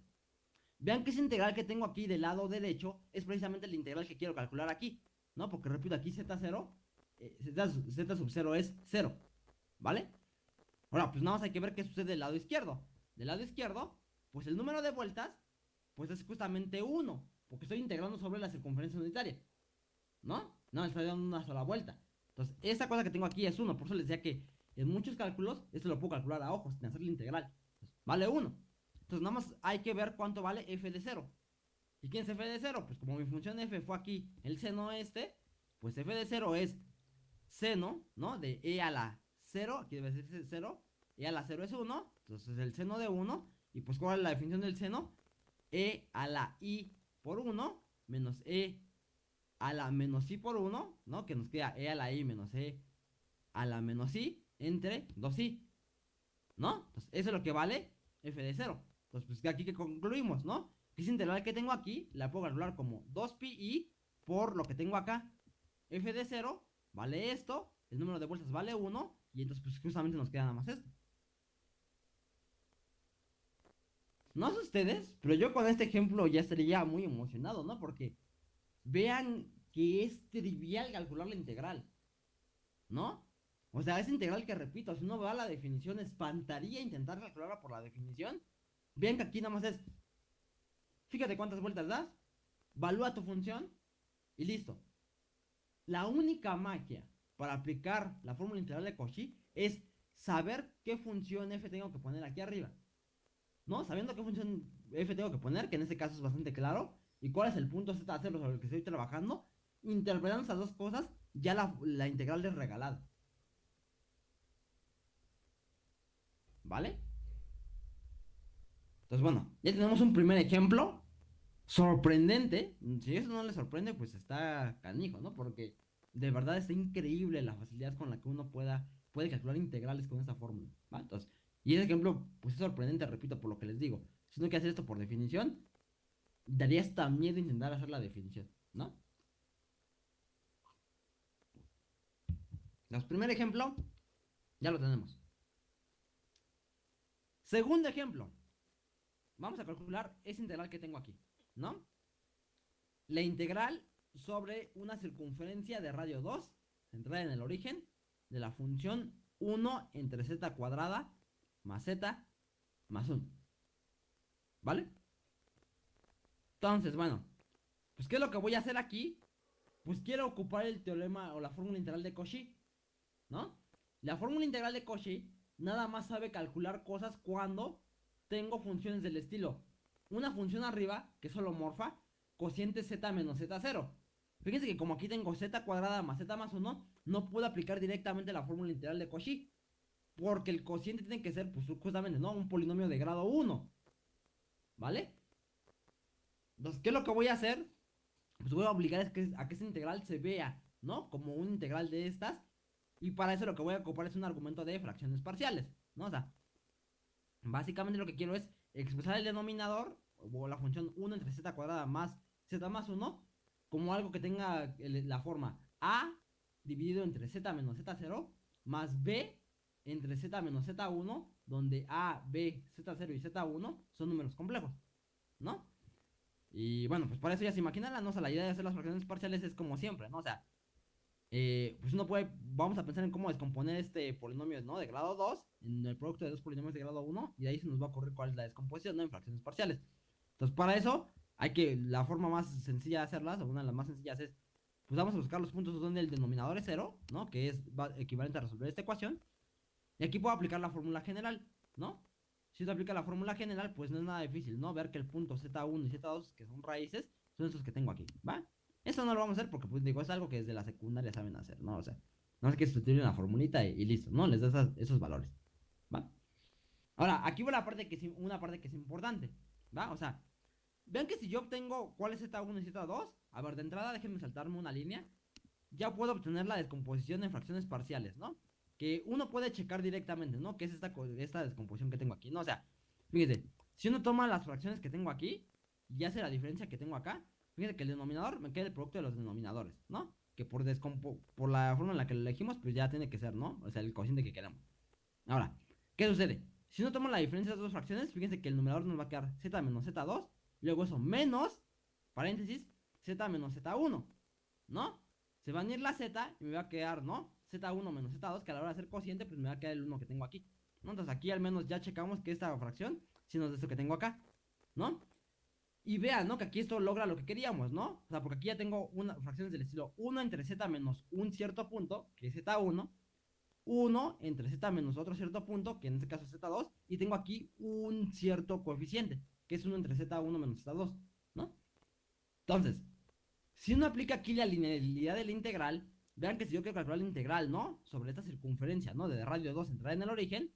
Vean que esa integral que tengo aquí del lado derecho es precisamente la integral que quiero calcular aquí, ¿no? Porque repito, aquí z0, eh, z, sub 0 es 0, ¿vale? Ahora, pues nada más hay que ver qué sucede del lado izquierdo. Del lado izquierdo, pues el número de vueltas, pues es justamente 1, porque estoy integrando sobre la circunferencia unitaria, ¿no? No, estoy dando una sola vuelta. Entonces, esta cosa que tengo aquí es 1, por eso les decía que en muchos cálculos, esto lo puedo calcular a ojos, sin hacer la integral. vale 1. Entonces nada más hay que ver cuánto vale f de 0. ¿Y quién es f de 0? Pues como mi función f fue aquí el seno este, pues f de 0 es seno, ¿no? De e a la 0, aquí debe ser 0, e a la 0 es 1, entonces el seno de 1, y pues ¿cuál es la definición del seno? e a la i por 1 menos e a la menos i por 1, ¿no? Que nos queda e a la i menos e a la menos i entre 2i. ¿No? Entonces, eso es lo que vale f de 0. Entonces, pues aquí que concluimos, ¿no? Que esa integral que tengo aquí la puedo calcular como 2pi por lo que tengo acá. f de 0 vale esto, el número de vueltas vale 1, y entonces pues justamente nos queda nada más esto. No sé ustedes, pero yo con este ejemplo ya estaría muy emocionado, ¿no? Porque vean que es trivial calcular la integral, ¿no? O sea, esa integral que repito, si uno va a la definición, espantaría intentar calcularla por la definición. Vean que aquí nada más es. Fíjate cuántas vueltas das. Valúa tu función. Y listo. La única magia para aplicar la fórmula integral de Cauchy es saber qué función f tengo que poner aquí arriba. ¿No? Sabiendo qué función f tengo que poner, que en este caso es bastante claro. Y cuál es el punto z sobre el que estoy trabajando. Interpretando esas dos cosas, ya la, la integral es regalada. ¿Vale? Entonces, bueno, ya tenemos un primer ejemplo sorprendente. Si eso no le sorprende, pues está canijo, ¿no? Porque de verdad está increíble la facilidad con la que uno pueda, puede calcular integrales con esta fórmula. Entonces, y ese ejemplo, pues es sorprendente, repito, por lo que les digo. Si uno quiere hacer esto por definición, daría hasta miedo intentar hacer la definición, ¿no? Los primer ejemplo, ya lo tenemos. Segundo ejemplo. Vamos a calcular ese integral que tengo aquí, ¿no? La integral sobre una circunferencia de radio 2, centrada en el origen, de la función 1 entre z cuadrada más z más 1. ¿Vale? Entonces, bueno, pues ¿qué es lo que voy a hacer aquí? Pues quiero ocupar el teorema o la fórmula integral de Cauchy, ¿no? La fórmula integral de Cauchy nada más sabe calcular cosas cuando tengo funciones del estilo. Una función arriba, que es morfa cociente z menos z0. Fíjense que como aquí tengo z cuadrada más z más 1, no puedo aplicar directamente la fórmula integral de Cauchy. Porque el cociente tiene que ser, pues justamente, ¿no? Un polinomio de grado 1. ¿Vale? Entonces, ¿qué es lo que voy a hacer? Pues voy a obligar a que, a que esa integral se vea, ¿no? Como un integral de estas y para eso lo que voy a ocupar es un argumento de fracciones parciales, ¿no? O sea, básicamente lo que quiero es expresar el denominador, o la función 1 entre z cuadrada más z más 1, como algo que tenga la forma a dividido entre z menos z0 más b entre z menos z1, donde a, b, z0 y z1 son números complejos, ¿no? Y bueno, pues para eso ya se imaginarán, ¿no? O sea, la idea de hacer las fracciones parciales es como siempre, ¿no? O sea, eh, pues uno puede, vamos a pensar en cómo descomponer este polinomio, ¿no? De grado 2 en el producto de dos polinomios de grado 1 y ahí se nos va a ocurrir cuál es la descomposición, ¿no? En fracciones parciales. Entonces, para eso, hay que, la forma más sencilla de hacerlas, o una de las más sencillas es, pues vamos a buscar los puntos donde el denominador es 0, ¿no? Que es equivalente a resolver esta ecuación. Y aquí puedo aplicar la fórmula general, ¿no? Si se aplica la fórmula general, pues no es nada difícil, ¿no? Ver que el punto Z1 y Z2, que son raíces, son estos que tengo aquí, ¿va? Eso no lo vamos a hacer porque, pues digo, es algo que desde la secundaria saben hacer, ¿no? O sea, no es que sustituir una formulita y, listo, ¿no? Les das esos valores, ¿va? Ahora, aquí va la parte que es, una parte que es importante, ¿va? O sea, vean que si yo obtengo cuál es Z1 y Z2, a ver, de entrada déjenme saltarme una línea, ya puedo obtener la descomposición en fracciones parciales, ¿no? Que uno puede checar directamente, ¿no? Que es esta, esta descomposición que tengo aquí, ¿no? O sea, fíjense, si uno toma las fracciones que tengo aquí y hace la diferencia que tengo acá, Fíjense que el denominador me queda el producto de los denominadores, ¿no? Que por, por la forma en la que lo elegimos, pues ya tiene que ser, ¿no? O sea, el cociente que queramos. Ahora, ¿qué sucede? Si no tomo la diferencia de las dos fracciones, fíjense que el numerador nos va a quedar z menos z2, luego eso menos, paréntesis, z menos z1, ¿no? Se va a ir la z y me va a quedar, ¿no? z1 menos z2, que a la hora de hacer cociente, pues me va a quedar el 1 que tengo aquí. ¿no? Entonces aquí al menos ya checamos que esta fracción, si nos es esto que tengo acá, ¿no? Y vean, ¿no? Que aquí esto logra lo que queríamos, ¿no? O sea, porque aquí ya tengo una, fracciones del estilo 1 entre z menos un cierto punto, que es z1, 1 entre z menos otro cierto punto, que en este caso es z2, y tengo aquí un cierto coeficiente, que es 1 entre z1 menos z2, ¿no? Entonces, si uno aplica aquí la linealidad de la integral, vean que si yo quiero calcular la integral, ¿no? Sobre esta circunferencia, ¿no? De radio 2 entrar en el origen,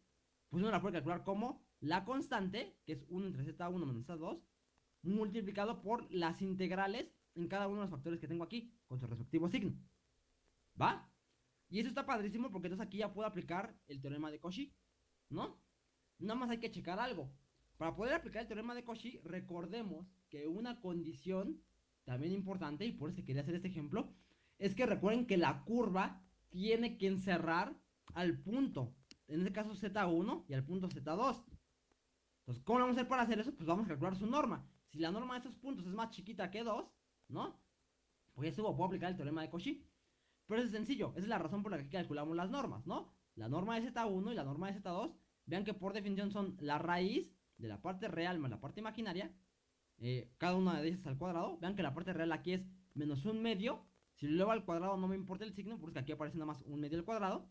pues uno la puede calcular como la constante, que es 1 entre z1 menos z2, multiplicado por las integrales en cada uno de los factores que tengo aquí, con su respectivo signo. ¿Va? Y eso está padrísimo porque entonces aquí ya puedo aplicar el teorema de Cauchy, ¿no? Nada más hay que checar algo. Para poder aplicar el teorema de Cauchy, recordemos que una condición también importante, y por eso quería hacer este ejemplo, es que recuerden que la curva tiene que encerrar al punto, en este caso Z1 y al punto Z2. Entonces, ¿cómo vamos a hacer para hacer eso? Pues vamos a calcular su norma. Si la norma de estos puntos es más chiquita que 2, ¿no? Pues eso puedo aplicar el teorema de Cauchy. Pero es sencillo, esa es la razón por la que calculamos las normas, ¿no? La norma de Z1 y la norma de Z2, vean que por definición son la raíz de la parte real más la parte imaginaria, eh, cada una de ellas al cuadrado. Vean que la parte real aquí es menos un medio. Si lo llevo al cuadrado no me importa el signo, porque aquí aparece nada más un medio al cuadrado.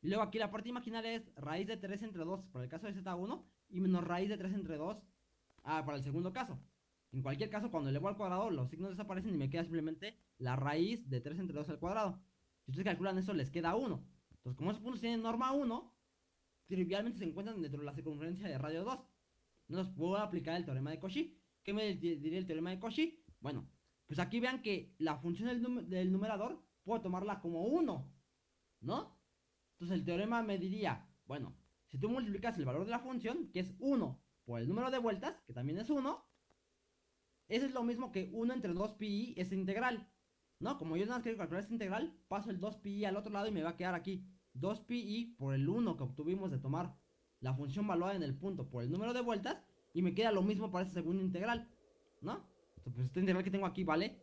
Y luego aquí la parte imaginaria es raíz de 3 entre 2 para el caso de Z1 y menos raíz de 3 entre 2 Ah, para el segundo caso. En cualquier caso, cuando elevo al cuadrado, los signos desaparecen y me queda simplemente la raíz de 3 entre 2 al cuadrado. Si ustedes calculan eso, les queda 1. Entonces, como esos puntos tienen norma 1, trivialmente se encuentran dentro de la circunferencia de radio 2. Entonces, puedo aplicar el teorema de Cauchy, ¿qué me diría el teorema de Cauchy? Bueno, pues aquí vean que la función del, del numerador puedo tomarla como 1, ¿no? Entonces el teorema me diría, bueno, si tú multiplicas el valor de la función, que es 1, por el número de vueltas, que también es 1, eso es lo mismo que 1 entre 2 pi es integral. ¿No? Como yo nada más quiero calcular esta integral, paso el 2 pi al otro lado y me va a quedar aquí 2 pi por el 1 que obtuvimos de tomar la función valuada en el punto por el número de vueltas y me queda lo mismo para esta segunda integral. ¿No? Entonces, pues esta integral que tengo aquí vale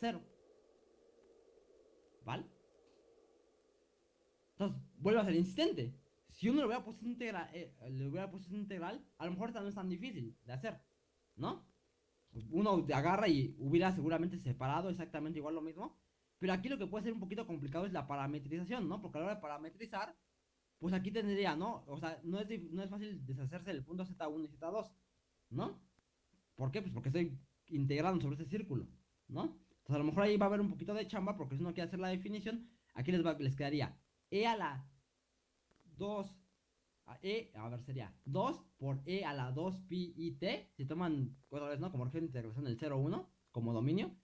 0. ¿Vale? Entonces, vuelvo a ser insistente. Si uno le hubiera puesto integral, eh, le hubiera puesto integral, a lo mejor esta no es tan difícil de hacer, ¿no? Uno agarra y hubiera seguramente separado exactamente igual lo mismo. Pero aquí lo que puede ser un poquito complicado es la parametrización, ¿no? Porque a la hora de parametrizar, pues aquí tendría, ¿no? O sea, no es, no es fácil deshacerse del punto Z1 y Z2, ¿no? ¿Por qué? Pues porque estoy integrando sobre ese círculo, ¿no? Entonces a lo mejor ahí va a haber un poquito de chamba porque si uno quiere hacer la definición, aquí les, va, les quedaría e a la 2 e, a ver, sería 2 por e a la 2 pi i t, si toman otra ¿no? Como región de integración del 0, 1, como dominio.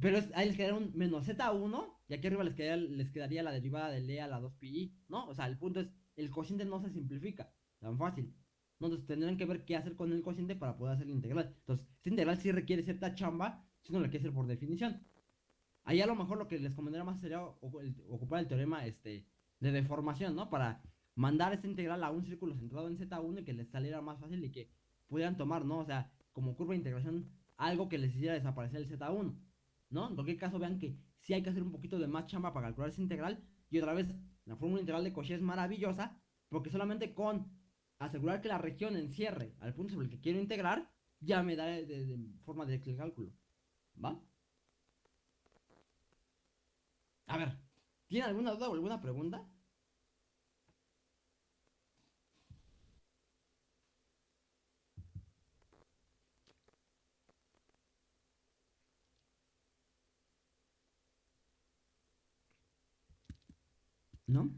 Pero ahí les quedaría un menos z1, y aquí arriba les quedaría, les quedaría la derivada de e a la 2 pi ¿no? O sea, el punto es, el cociente no se simplifica, tan fácil. Entonces tendrán que ver qué hacer con el cociente para poder hacer la integral. Entonces, esta integral sí requiere cierta chamba, si no la quiere hacer por definición. Ahí a lo mejor lo que les convendría más sería ocupar el teorema este, de deformación, ¿no? Para mandar esta integral a un círculo centrado en Z1 y que les saliera más fácil y que pudieran tomar, ¿no? O sea, como curva de integración, algo que les hiciera desaparecer el Z1, ¿no? En cualquier caso, vean que sí hay que hacer un poquito de más chamba para calcular esa integral. Y otra vez, la fórmula integral de Cauchy es maravillosa porque solamente con asegurar que la región encierre al punto sobre el que quiero integrar, ya me da de, forma directa el cálculo. ¿Va? A ver, ¿tiene alguna duda o alguna pregunta? ¿No?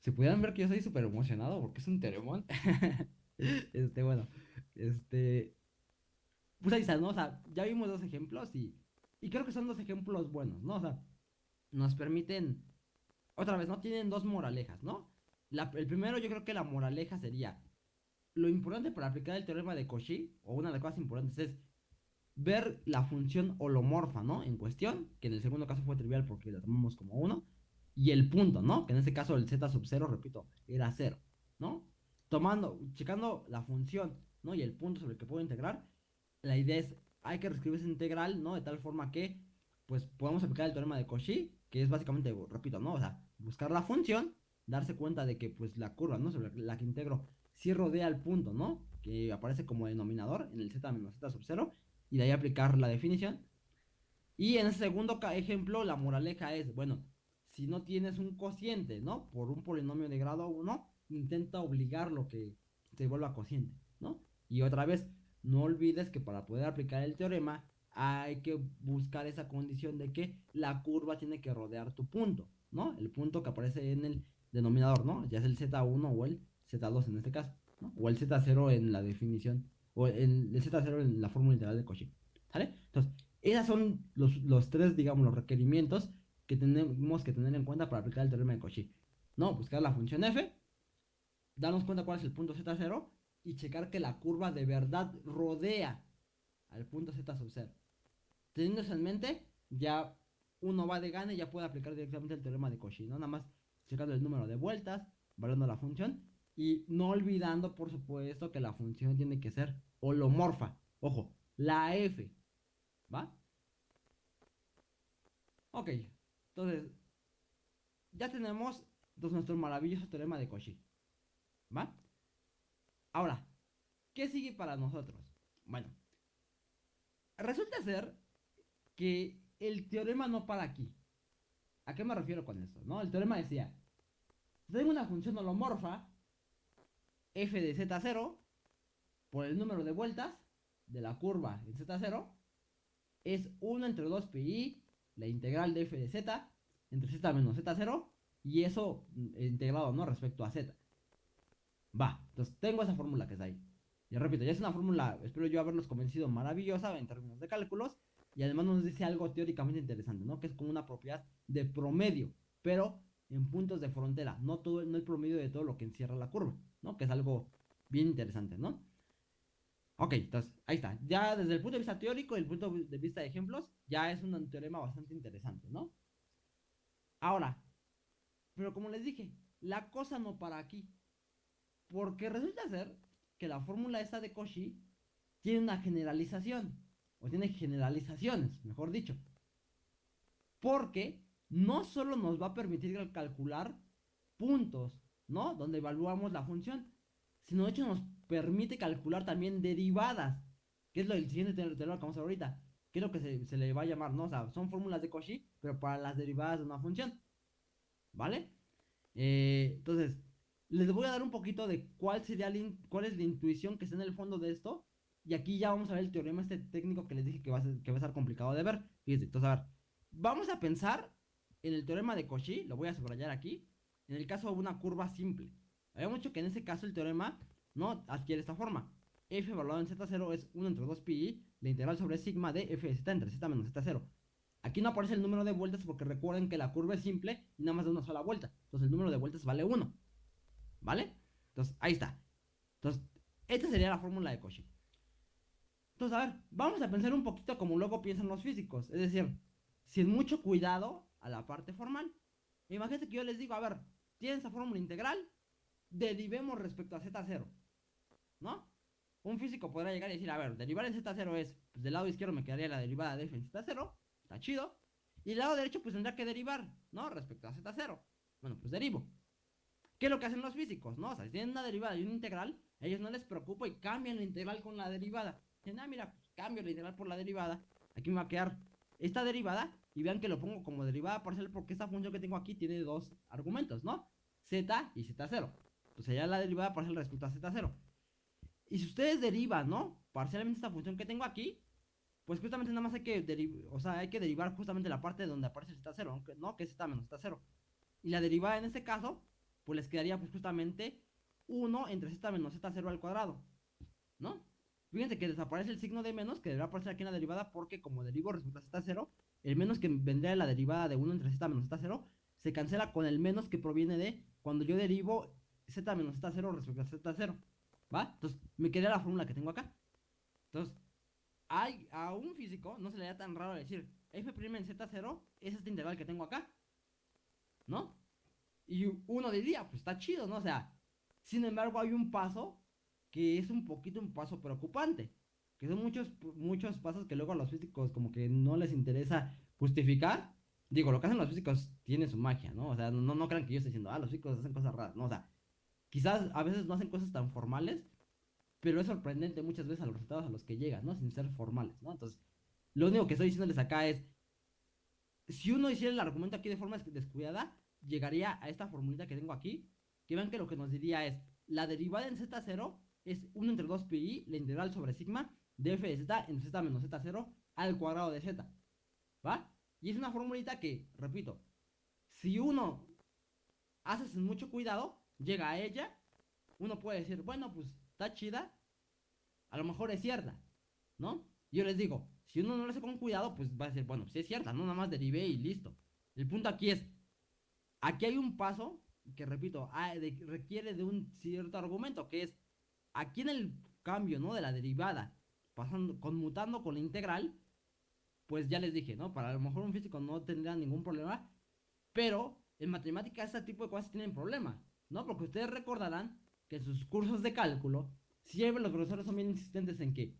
Si pudieran ver que yo estoy súper emocionado porque es un teremón. este, bueno, este. Pues ahí está, ¿no? O sea, ya vimos dos ejemplos y, y creo que son dos ejemplos buenos, ¿no? O sea, nos permiten. Otra vez, ¿no? Tienen dos moralejas, ¿no? el primero, yo creo que la moraleja sería. Lo importante para aplicar el teorema de Cauchy, o una de las cosas importantes, es ver la función holomorfa, ¿no? En cuestión, que en el segundo caso fue trivial porque la tomamos como 1, y el punto, ¿no? Que en este caso el z sub 0, repito, era 0, ¿no? Tomando, checando la función, ¿no? Y el punto sobre el que puedo integrar, la idea es, hay que reescribir esa integral, ¿no? De tal forma que, pues, podamos aplicar el teorema de Cauchy, que es básicamente, repito, ¿no? O sea, buscar la función, darse cuenta de que, pues, la curva, ¿no? Sobre la que integro, sí rodea el punto, ¿no? Que aparece como denominador en el z menos z sub 0, y de ahí aplicar la definición. Y en el segundo ejemplo, la moraleja es, bueno, si no tienes un cociente, ¿no? Por un polinomio de grado 1, intenta obligar lo que se vuelva cociente, ¿no? Y otra vez, no olvides que para poder aplicar el teorema hay que buscar esa condición de que la curva tiene que rodear tu punto, ¿no? El punto que aparece en el denominador, ¿no? Ya es el Z1 o el Z2 en este caso, ¿no? O el Z0 en la definición o el, Z0 en la fórmula integral de Cauchy. ¿Sale? Entonces, esos son los, los, tres, digamos, los requerimientos que tenemos que tener en cuenta para aplicar el teorema de Cauchy. No, buscar la función f, darnos cuenta cuál es el punto Z0 y checar que la curva de verdad rodea al punto Z sub 0. Teniendo eso en mente, ya uno va de gana y ya puede aplicar directamente el teorema de Cauchy, ¿no? Nada más checando el número de vueltas, valorando la función y no olvidando, por supuesto, que la función tiene que ser holomorfa. Ojo, la f. ¿Va? Ok, entonces, ya tenemos nuestro maravilloso teorema de Cauchy. ¿Va? Ahora, ¿qué sigue para nosotros? Bueno, resulta ser que el teorema no para aquí. ¿A qué me refiero con esto? ¿No? El teorema decía, tengo una función holomorfa f de z0 por el número de vueltas de la curva en z0 es 1 entre 2 pi la integral de f de z entre z menos z0 y eso mm, integrado no respecto a z Va, entonces tengo esa fórmula que está ahí. Y repito, ya es una fórmula, espero yo haberlos convencido, maravillosa en términos de cálculos. Y además nos dice algo teóricamente interesante, ¿no? Que es como una propiedad de promedio, pero en puntos de frontera, no, todo, no el promedio de todo lo que encierra la curva, ¿no? Que es algo bien interesante, ¿no? Ok, entonces, ahí está. Ya desde el punto de vista teórico y el punto de vista de ejemplos, ya es un teorema bastante interesante, ¿no? Ahora, pero como les dije, la cosa no para aquí. Porque resulta ser que la fórmula esta de Cauchy tiene una generalización, o tiene generalizaciones, mejor dicho. Porque no solo nos va a permitir calcular puntos, ¿no? Donde evaluamos la función, sino de hecho nos permite calcular también derivadas, que es lo del siguiente teorema que vamos a ver ahorita, que es lo que se, le va a llamar, ¿no? O sea, son fórmulas de Cauchy, pero para las derivadas de una función, ¿vale? Eh, entonces, les voy a dar un poquito de cuál sería cuál es la intuición que está en el fondo de esto, y aquí ya vamos a ver el teorema este técnico que les dije que va a ser, que va a ser complicado de ver. Entonces, a ver, vamos a pensar en el teorema de Cauchy, lo voy a subrayar aquí, en el caso de una curva simple. Habíamos dicho que en ese caso el teorema no adquiere esta forma. f evaluado en z0 es 1 entre 2 pi, la integral sobre sigma de f de z entre z menos z0. Aquí no aparece el número de vueltas porque recuerden que la curva es simple y nada más de una sola vuelta. Entonces el número de vueltas vale 1. ¿Vale? Entonces ahí está. Entonces, esta sería la fórmula de Cauchy. Entonces, a ver, vamos a pensar un poquito como luego piensan los físicos. Es decir, sin mucho cuidado a la parte formal. Imagínate que yo les digo, a ver, tienen esa fórmula integral, derivemos respecto a z0. ¿No? Un físico podrá llegar y decir, a ver, derivar en z0 es, pues del lado izquierdo me quedaría la derivada de f en z0, está chido. Y del lado derecho pues tendrá que derivar, ¿no? Respecto a z0. Bueno, pues derivo. ¿Qué es lo que hacen los físicos, no? Si tienen una derivada y una integral, ellos no les preocupa y cambian la integral con la derivada. Dicen, ah, mira, pues, cambio la integral por la derivada. Aquí me va a quedar esta derivada y vean que lo pongo como derivada parcial porque esta función que tengo aquí tiene dos argumentos, ¿no? z y z0. Entonces ya la derivada parcial respecto a z0. Y si ustedes derivan, ¿no? Parcialmente esta función que tengo aquí, pues justamente nada más hay que derivar, o sea, hay que derivar justamente la parte donde aparece el z0, ¿no? Que es z menos z0. Y la derivada en este caso, pues les quedaría pues justamente 1 entre z menos z0 al cuadrado, ¿no? Fíjense que desaparece el signo de menos, que debería aparecer aquí en la derivada, porque como derivo respecto a z0, el menos que vendría de la derivada de 1 entre z menos z0, se cancela con el menos que proviene de cuando yo derivo z menos z0 respecto a z0. ¿Va? Entonces, me quedé la fórmula que tengo acá. Entonces, hay, a un físico no se le da tan raro decir f' en z0 es este integral que tengo acá. ¿No? Y uno diría, pues está chido, ¿no? O sea, sin embargo, hay un paso que es un poquito un paso preocupante. Que son muchos, muchos pasos que luego a los físicos como que no les interesa justificar. Digo, lo que hacen los físicos tiene su magia, ¿no? O sea, no, no crean que yo esté diciendo, ah, los físicos hacen cosas raras, ¿no? O sea, Quizás a veces no hacen cosas tan formales, pero es sorprendente muchas veces a los resultados a los que llegan, ¿no? Sin ser formales, ¿no? Entonces, lo único que estoy diciéndoles acá es, si uno hiciera el argumento aquí de forma descuidada, llegaría a esta formulita que tengo aquí, que vean que lo que nos diría es, la derivada en z0 es 1 entre 2 pi, la integral sobre sigma de f de z en z menos z0 al cuadrado de z, ¿va? Y es una formulita que, repito, si uno hace mucho cuidado, llega a ella, uno puede decir, bueno, pues está chida, a lo mejor es cierta, ¿no? Yo les digo, si uno no lo hace con cuidado, pues va a decir, bueno, si es cierta, no nada más derivé y listo. El punto aquí es, aquí hay un paso que, repito, requiere de un cierto argumento, que es, aquí en el cambio, ¿no? De la derivada, pasando, conmutando con la integral, pues ya les dije, ¿no? Para a lo mejor un físico no tendría ningún problema, pero en matemáticas este tipo de cosas tienen problemas. ¿no? Porque ustedes recordarán que en sus cursos de cálculo, siempre los profesores son bien insistentes en que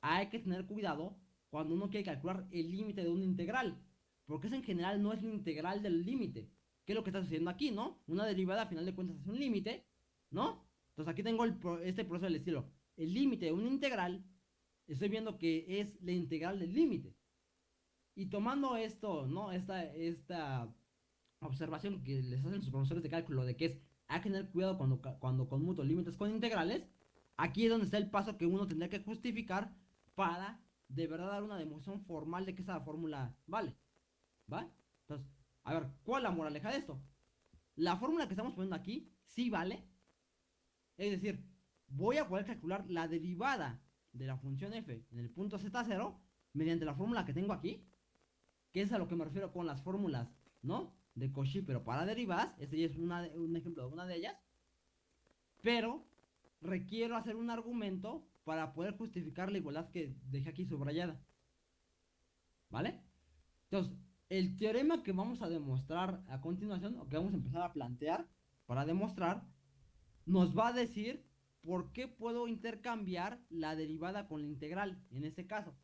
hay que tener cuidado cuando uno quiere calcular el límite de una integral. Porque eso en general no es la integral del límite. ¿Qué es lo que está sucediendo aquí, no? Una derivada a final de cuentas es un límite, ¿no? Entonces aquí tengo este proceso del estilo. El límite de una integral, estoy viendo que es la integral del límite. Y tomando esto, ¿no? Esta, esta observación que les hacen sus profesores de cálculo de que es hay que tener cuidado cuando, cuando conmuto límites con integrales. Aquí es donde está el paso que uno tendría que justificar para de verdad dar una demostración formal de que esa fórmula vale. ¿Va? Entonces, a ver, ¿cuál es la moraleja de esto? La fórmula que estamos poniendo aquí sí vale. Es decir, voy a poder calcular la derivada de la función f en el punto z0 mediante la fórmula que tengo aquí, que es a lo que me refiero con las fórmulas, ¿no? De Cauchy, pero para derivadas, este es un ejemplo de una de ellas, pero requiero hacer un argumento para poder justificar la igualdad que dejé aquí subrayada. ¿Vale? Entonces, el teorema que vamos a demostrar a continuación, o que vamos a empezar a plantear para demostrar, nos va a decir por qué puedo intercambiar la derivada con la integral, en este caso,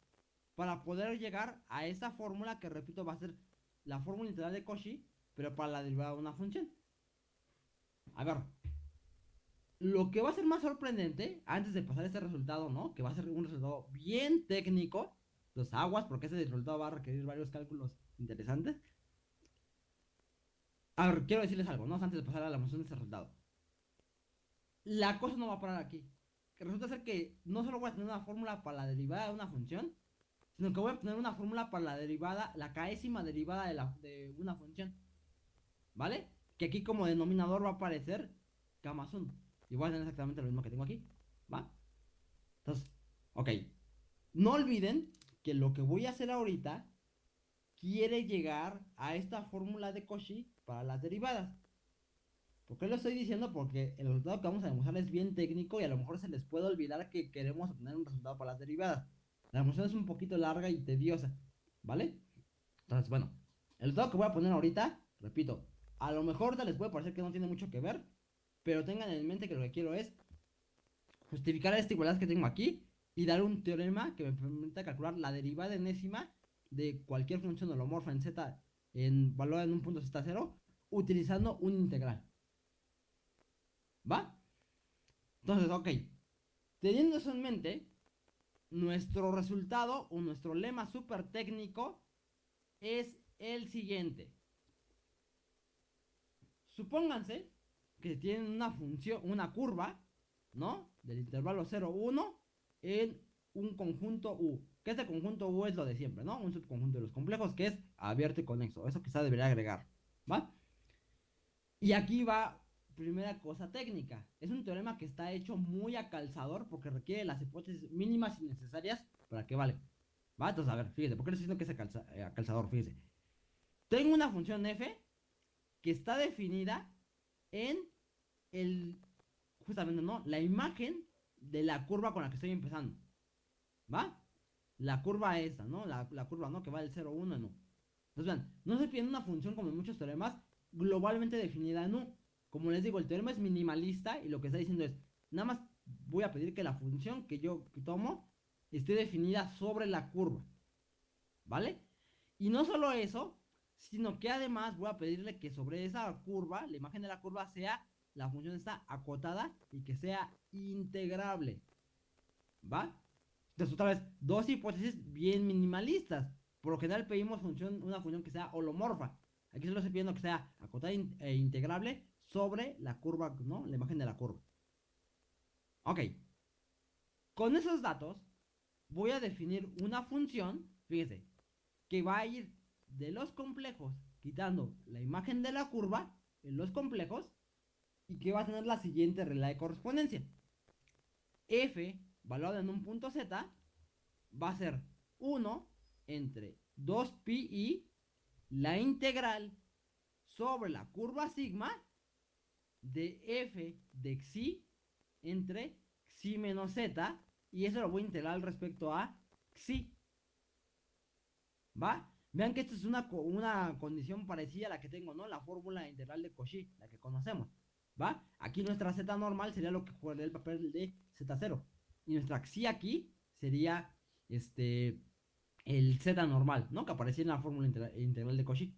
para poder llegar a esa fórmula que, repito, va a ser la fórmula integral de Cauchy, pero para la derivada de una función. A ver, lo que va a ser más sorprendente, antes de pasar este resultado, ¿no? Que va a ser un resultado bien técnico, los aguas, porque ese resultado va a requerir varios cálculos interesantes. A ver, quiero decirles algo, ¿no? Antes de pasar a la función de este resultado. La cosa no va a parar aquí. Que resulta ser que no solo voy a tener una fórmula para la derivada de una función, sino que voy a tener una fórmula para la derivada, la caésima derivada de, la, de una función. ¿Vale? Que aquí como denominador va a aparecer gamma y voy a tener exactamente lo mismo que tengo aquí. ¿Va? Entonces, ok. No olviden que lo que voy a hacer ahorita quiere llegar a esta fórmula de Cauchy para las derivadas. ¿Por qué lo estoy diciendo? Porque el resultado que vamos a demostrar es bien técnico y a lo mejor se les puede olvidar que queremos obtener un resultado para las derivadas. La demostración es un poquito larga y tediosa, ¿vale? Entonces, bueno, el resultado que voy a poner ahorita, repito, a lo mejor les puede parecer que no tiene mucho que ver, pero tengan en mente que lo que quiero es justificar esta igualdad que tengo aquí y dar un teorema que me permita calcular la derivada enésima de cualquier función holomorfa en z en valor en un punto z0 utilizando un integral. ¿Va? Entonces, ok. Teniendo eso en mente, nuestro resultado o nuestro lema súper técnico es el siguiente. Supónganse que tienen una función, una curva, ¿no? Del intervalo 0, 1 en un conjunto U. Que este conjunto U es lo de siempre, ¿no? Un subconjunto de los complejos que es abierto y conexo. Eso quizá debería agregar, ¿va? Y aquí va primera cosa técnica. Es un teorema que está hecho muy a calzador porque requiere las hipótesis mínimas y necesarias para que vale. ¿Va? Entonces, a ver, fíjese, ¿por qué les diciendo que es a, eh, calzador? Fíjese. Tengo una función f que está definida en el, justamente, ¿no? La imagen de la curva con la que estoy empezando. ¿Va? La curva esta, ¿no? La, curva, ¿no? Que va del 0, 1 en U. Entonces, vean, no se pide una función como en muchos teoremas globalmente definida en U. Como les digo, el teorema es minimalista y lo que está diciendo es, nada más voy a pedir que la función que yo tomo esté definida sobre la curva. ¿Vale? Y no solo eso, sino que además voy a pedirle que sobre esa curva, la imagen de la curva sea, la función está acotada y que sea integrable. ¿Va? Entonces otra vez, dos hipótesis bien minimalistas. Por lo general pedimos función, una función que sea holomorfa. Aquí solo estoy pidiendo que sea acotada e integrable sobre la curva, ¿no? La imagen de la curva. Ok. Con esos datos voy a definir una función, fíjese, que va a ir de los complejos, quitando la imagen de la curva en los complejos, y que va a tener la siguiente regla de correspondencia. f, valorado en un punto z, va a ser 1 entre 2pi y la integral sobre la curva sigma de f de xi entre xi menos z y eso lo voy a integrar respecto a xi. ¿Va? Vean que esta es una, una condición parecida a la que tengo, ¿no? La fórmula integral de Cauchy, la que conocemos. ¿Va? Aquí nuestra z normal sería lo que jugaría el papel de z0. Y nuestra xi aquí sería este el z normal, ¿no? Que aparecía en la fórmula integral de Cauchy.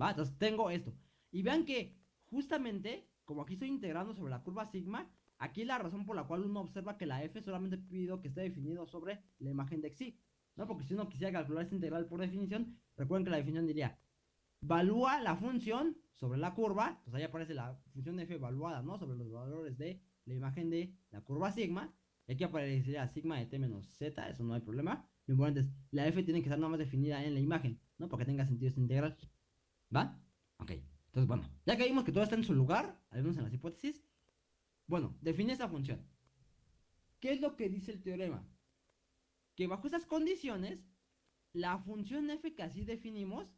¿Va? Entonces tengo esto. Y vean que justamente, como aquí estoy integrando sobre la curva sigma, aquí es la razón por la cual uno observa que la f solamente pido que esté definido sobre la imagen de xi. ¿no? Porque si uno quisiera calcular esta integral por definición, recuerden que la definición diría, valúa la función sobre la curva, pues ahí aparece la función de f evaluada, ¿no? Sobre los valores de la imagen de la curva sigma, y aquí aparecería sigma de t menos z, eso no hay problema. Lo importante es, la f tiene que estar nada más definida en la imagen, ¿no? Para que tenga sentido esta integral. ¿Va? Ok. Entonces, bueno, ya que vimos que todo está en su lugar, al menos en las hipótesis, Bueno, define esa función. ¿Qué es lo que dice el teorema? Que bajo esas condiciones, la función f que así definimos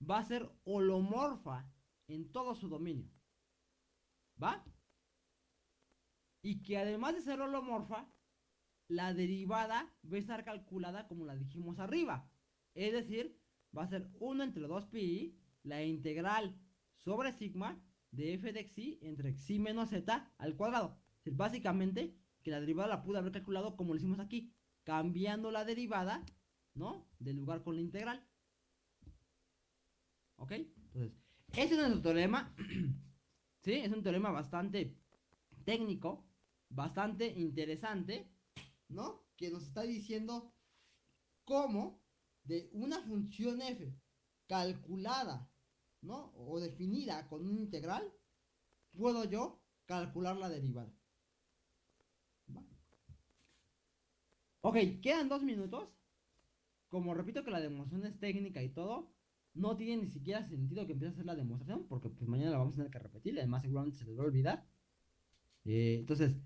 va a ser holomorfa en todo su dominio. ¿Va? Y que además de ser holomorfa, la derivada va a estar calculada como la dijimos arriba. Es decir, va a ser 1 entre 2pi, la integral sobre sigma de f de xi entre xi menos z al cuadrado. Es básicamente que la derivada la pude haber calculado como lo hicimos aquí, cambiando la derivada, ¿no? Del lugar con la integral. ¿Ok? Entonces, ese es nuestro teorema. ¿Sí? Es un teorema bastante técnico, bastante interesante, ¿no? Que nos está diciendo cómo de una función f calculada, ¿no? O definida con un integral, puedo yo calcular la derivada. Ok, quedan dos minutos. Como repito que la demostración es técnica y todo, no tiene ni siquiera sentido que empiece a hacer la demostración, porque pues mañana la vamos a tener que repetir, además seguramente se les va a olvidar. Eh, entonces,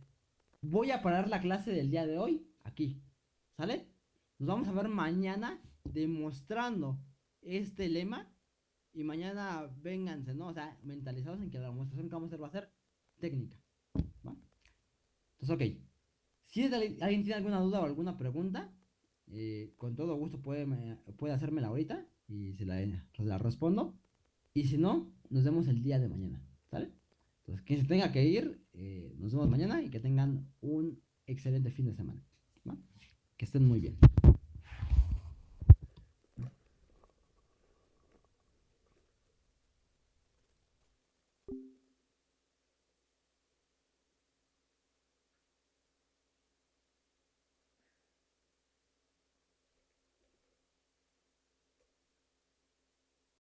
voy a parar la clase del día de hoy aquí, ¿sale? Nos vamos a ver mañana demostrando este lema y mañana vénganse, ¿no? O sea, mentalizados en que la demostración que vamos a hacer va a ser técnica. ¿va? Entonces, ok. Si alguien tiene alguna duda o alguna pregunta, eh, con todo gusto puede, puede hacérmela ahorita y se la, respondo. Y si no, nos vemos el día de mañana. ¿Sale? Entonces, quien se tenga que ir, eh, nos vemos mañana y que tengan un excelente fin de semana. Que estén muy bien.